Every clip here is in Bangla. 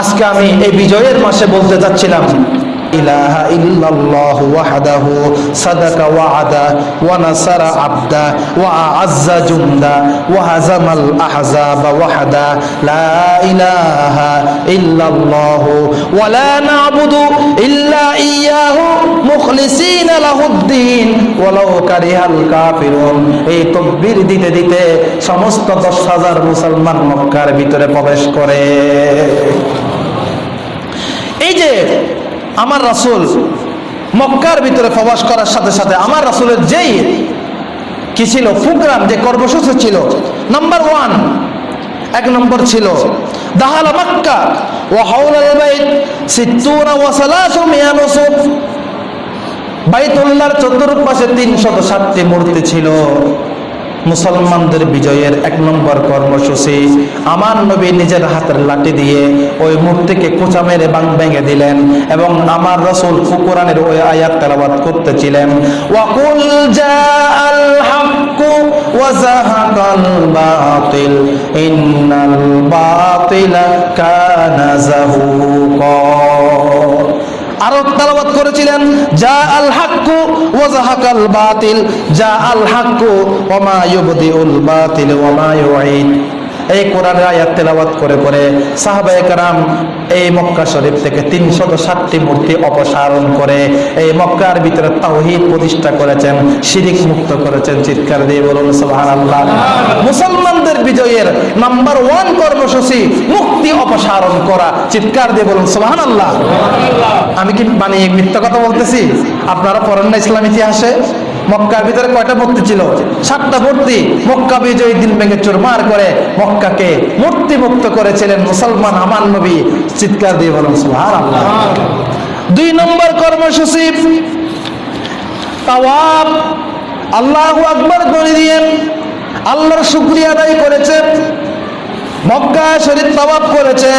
আজকে আমি এই বিজয়ের মাসে বলতে যাচ্ছিলাম, ইলাহা ইল্লাল্লাহ ওয়াহদাহু সাদাকা ওয়া'দা ওয়া নাসারা আব্দা ওয়া আ'আজ্জা জুমদা ওয়া হাজামাল আহজাবা ওয়াহাদা লা ইলাহা ইল্লাল্লাহ ওয়া লা না'বুদু ইল্লা ইয়্যাহু এই মুসলমান মক্কার ভিতরে প্রবেশ করে। এই যে আমার রাসূল মক্কার ভিতরে প্রবেশ করার সাথে সাথে আমার রাসূলের যেই কি ছিল, প্রোগ্রাম, যে কর্মসূচি ছিল, নাম্বার ওয়ান, এক নম্বর ছিল দাহাল মক্কা। ওয়া হাওলাল বাইত সিত্তুনা ওয়া সালাসু মিয়ানুসুফ। বাইতুল্লাহর চতুর্পাশে তিনশত ষাটটি মূর্তি ছিল। মুসলমানদের বিজয়ের এক নম্বর কর্মসূচি। আমার নবী নিজের হাতের লাঠি দিয়ে ওই মূর্তিকে কোচা মেরে বাং ভেঙে দিলেন এবং আমার রসুল কুকুরানের ওই আয়াত তেলাবাদ করতেছিলেন। ওয়াকুল ইন্নাল আরও তালাবাত করেছিলেন, যা আল হাক্কু ওয়াজাহাকাল বাতিল, যা আল হাক্কু ওমা ইউবদিউল বাতিল ওমা ইউঈদ। এই কোরআনের আয়াত তেলাওয়াত করে করে সাহাবায়ে কারাম এই মক্কা শরীফ থেকে তিনশত ষাটটি মূর্তি অপসারণ করে এই মক্কার ভিতরে তাওহীদ প্রতিষ্ঠা করেছেন শিরিক মুক্ত করেছেন। চিৎকার দিয়ে বলুন সুবহানাল্লাহ। মুসলমানদের বিজয়ের নাম্বার ওয়ান কর্মসূচি মুক্তি অপসারণ করা। চিৎকার দিয়ে বলুন সুবহানাল্লাহ। আমি কি মানে মিথ্যা কথা বলতেছি? আপনারা পড়েন না ইসলাম ইতিহাসে? মক্কার ভিতরে কয়টা মূর্তি ছিল? সাতটা মূর্তি। মক্কা বিজয়ী দিন ভেঙে চুরমার করে মক্কাকে মূর্তি মুক্ত করেছিলেন মুসলমান আমার নবী। চিৎকার দিয়ে বলুন, সুবহানাল্লাহ। দুই নম্বর কর্মসূচি, তাওয়াব। আল্লাহু আকবার করে দিয়ে আল্লাহর শুকরিয়া আদায় করেছে মক্কা শরীফ তাওয়াব করেছে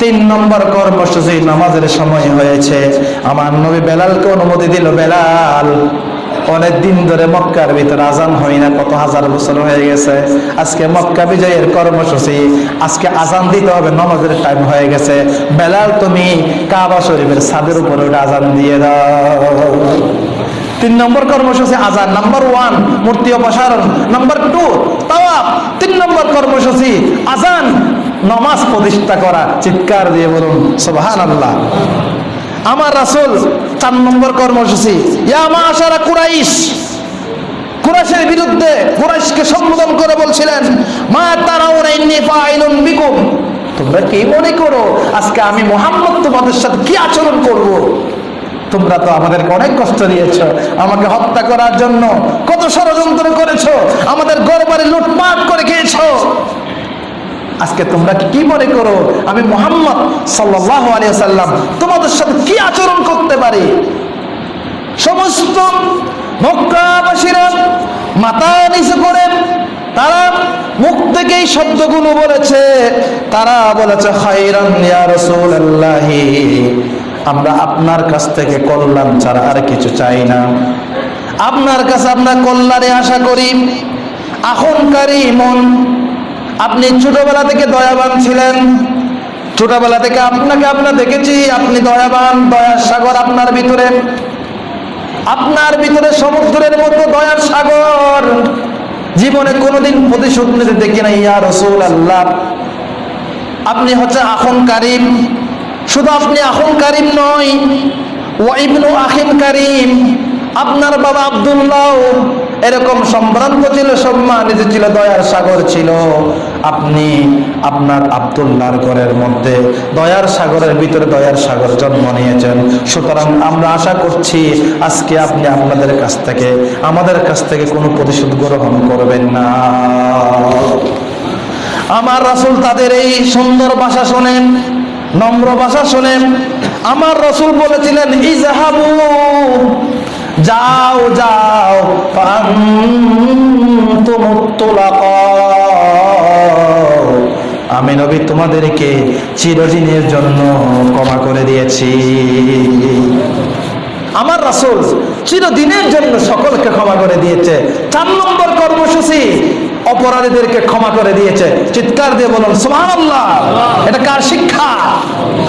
তিন নম্বর কর্মসূচি, নামাজের সময় হয়েছে। আমার নবী বেলালকে অনুমতি দিল, বেলাল। অনেক দিন ধরে মক্কার ভিতরে আজান হয় না, কত হাজার বছর হয়ে গেছে। আজকে মক্কা বিজয়ের কর্মসূচি, আজকে আজান দিতে হবে, নমাজের টাইম হয়ে গেছে। বেলাল, তুমি কাবা শরীফের ছাদের উপরে ওটা আজান দিয়ে দাও। তিন নম্বর কর্মসূচি আজান নাম্বার ওয়ান মূর্তি অপসারণ। নাম্বার টু তাওয়াব তিন নম্বর কর্মসূচি আজান, নমাজ প্রতিষ্ঠা করা। চিৎকার দিয়ে বলুন সুবহান আল্লাহ আমার রাসূল চার নম্বর কর্মসূচি। ইয়া মাশারা কুরাইশ। কুরাইশের বিরুদ্ধে কুরাইশকে সম্বোধন করে বলছিলেন, মা তারাউনা ইন্নী ফাইলুন বিকুম। তোমরা কি মনে করো, আজকে আমি মোহাম্মদ তোমাদের সাথে কি আচরণ করব? তোমরা তো আমাদেরকে অনেক কষ্ট দিয়েছ, আমাকে হত্যা করার জন্য কত ষড়যন্ত্র করেছ, আমাদের গড়বাড়ি লুটপাট করে খেয়েছ। আজকে তোমরা কি মনে করো? আমি মোহাম্মদ সাল্লাহ আলিয়া সাল্লাম তোমাদের সাথে কি আচরণ করতে পারি? সমস্ত মক্কাবাসীরা মাথা নিচু করে তারা মুখ থেকে এই শব্দগুলো বলেছে। তারা বলেছে খাইরান ইয়া রাসূলুল্লাহি, আমরা আপনার কাছ থেকে কল্যাণ ছাড়া আর কিছু চাই না। আপনার কাছে আমরা কল্যাণে আশা করি। আহনকারী মন আপনি ছোটবেলা থেকে দয়াবান ছিলেন। ছোটবেলা থেকে আপনাকে আমরা দেখেছি, আপনি দয়াবান, দয়ার সাগর আপনার ভিতরে। আপনার ভিতরে সমুদ্রের মতো দয়ার সাগর। জীবনে কোনোদিন প্রতিশোধ নিতে দেখি না ইয়া রসুল আল্লাহ আপনি হচ্ছে আখন কারিম। শুধু আপনি আখন কারিম নয় ওয়াইবনু আখিন কারিম। আপনার বাবা আব্দুল্লাহ। এরকম সম্ভ্রান্ত ছিল, সম্মানিত ছিল, দয়ার সাগর ছিল। আপনি আপনার আব্দুল্লাহর ঘরের মধ্যে দয়ার সাগরের ভিতরে দয়ার সাগর জন্ম নিয়েছেন। সুতরাং আমরা আশা করছি, আজকে আপনি আপনাদের কাছ থেকে, আমাদের কাছ থেকে কোনো প্রতিশোধ গ্রহণ করবেন না। আমার রাসূল তাদের এই সুন্দর ভাষা শোনেন, নম্র ভাষা শোনেন। আমার রসুল বলেছিলেন, ইজাহাবু যাও যাও আমি নবী তোমাদেরকে চিরদিনের জন্য ক্ষমা করে দিয়েছি। আমার রাসূল চিরদিনের জন্য সকলকে ক্ষমা করে দিয়েছে। চার নম্বর কর্মসূচি অপরাধীদেরকে ক্ষমা করে দিয়েছে। চিৎকার দিয়ে বলুন সুবহানাল্লাহ। এটা কার শিক্ষা?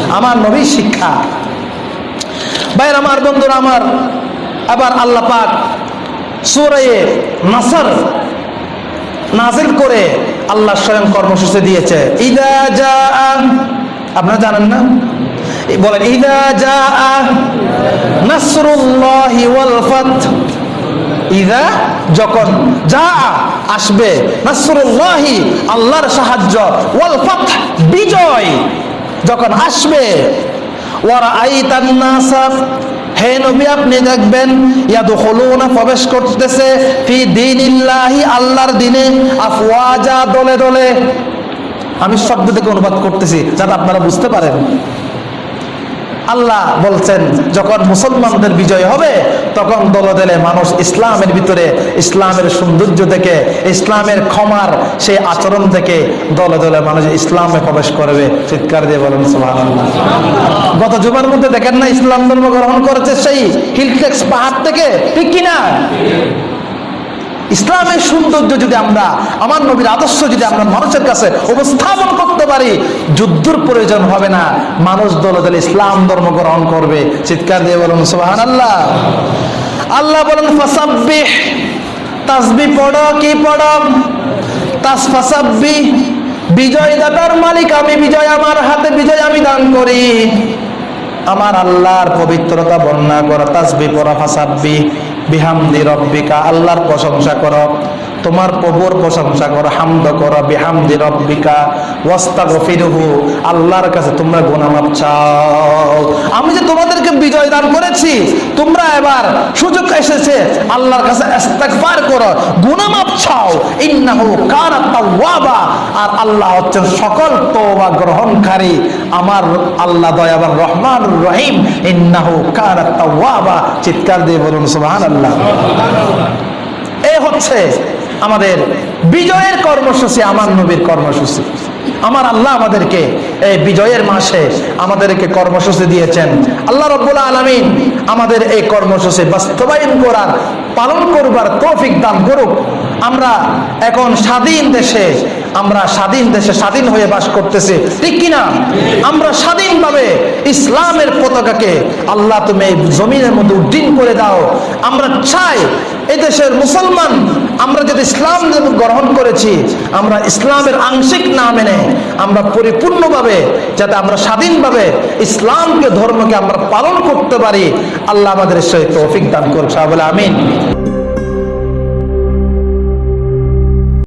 আমার নবীর শিক্ষা। ভাইয়ের আমার বন্ধুরা আমার আবার আল্লাহ পাক সুরায়ে নাসর নাজিল করে আল্লাহ স্বয়ং কর্মসূচি দিয়েছে। ইদা যা আপনারা জানেন না? বলেন, ইদা যা নাসরুল্লাহি ওয়াল ফাত। ইদা যখন যা আসবে, নাসরুল্লাহি আল্লাহর সাহায্য, ওয়াল ফাত বিজয় যখন আসবে। ওয়ারা আইতান হে নবী, আপনি দেখবেন ইয়াদখুলুনা প্রবেশ করতেছে ফি দীনিল্লাহি, আল্লাহর দিনে, আফওয়াজা দলে দলে। আমি শব্দ থেকে অনুবাদ করতেছি, যাতে আপনারা বুঝতে পারেন। আল্লাহ বলছেন, যখন মুসলমানদের বিজয় হবে, তখন দলে দলে মানুষ ইসলামের ভিতরে, ইসলামের সৌন্দর্য থেকে ইসলামের ক্ষমার সেই আচরণ থেকে দলে দলে মানুষ ইসলামে প্রবেশ করবে। চিৎকার দিয়ে বলেন গত জুমার মধ্যে দেখেন না, ইসলাম ধর্ম গ্রহণ করেছে সেই হিলটেক্স পাহাড় থেকে, ঠিক কিনা? ইসলামের সৌন্দর্য যদি আমরা, আমার নবীর আদর্শ যদি আমরা মানুষের কাছে উপস্থাপন করতে পারি, যুদ্ধর প্রয়োজন হবে না। মানুষ দলে দলে ইসলাম ধর্ম গ্রহণ করবে। চিৎকার দিয়ে বলুন সুবাহান আল্লাহ আল্লাহ বলেন, ফাসাব্বিহ। তাসবি পড়ো, কি পড়ো? তাস ফাসাব্বি বিজয় দাতার মালিক, আমি বিজয়, আমার হাতে বিজয় আমি দান করি। আমার আল্লাহর পবিত্রতা বর্ণনা করো তাসবি পড়া ফাসাব্বি বিহামদি রব্বিকা আল্লাহর প্রশংসা করো। তোমার প্রভুর প্রশংসা করো, হামদ করো, বিহামদি রব্বিকা, ওয়াস্তাগফিরহু, আল্লাহর কাছে তোমরা গুনামাপ চাও। আমি যে তোমাদেরকে বিজয় দান করেছি, তোমরা এবার সুযোগ এসেছে, আল্লাহর কাছে ইস্তেগফার করো, গুনামাপ চাও। ইন্নাহু কানা তাওয়াবা, আর আল্লাহ হচ্ছেন সকল তওবা গ্রহণকারী। আমার আল্লাহ দয়াবান রহমান রহিম, ইন্নাহু কানা তাওয়াবা। চিৎকার দিয়ে বলুন, সুবহানাল্লাহ। এই হচ্ছে আমাদের বিজয়ের কর্মসূচি, আমার নবীর কর্মসূচি। আমার আল্লাহ আমাদেরকে এই বিজয়ের মাসে আমাদেরকে কর্মসূচি দিয়েছেন। আল্লাহ রব্বুল আলমিন আমাদের এই কর্মসূচি বাস্তবায়ন করার, পালন করবার তৌফিক দান করুক। আমরা এখন স্বাধীন দেশে, আমরা স্বাধীন দেশে স্বাধীন হয়ে বাস করতেছি। ঠিক কিনা? আমরা স্বাধীনভাবে ইসলামের পতাকাকে আল্লাহ তুমি এই জমিনের মধ্যে উড্ডীন করে দাও। আমরা চাই এই দেশের মুসলমান, আমরা যদি ইসলাম গ্রহণ করেছি, আমরা ইসলামের আংশিক না মেনে আমরা পরিপূর্ণভাবে যাতে আমরা স্বাধীনভাবে ইসলামকে, ধর্মকে আমরা পালন করতে পারি, আল্লাহ আমাদের সেই তৌফিক দান করছে বলে আমিন।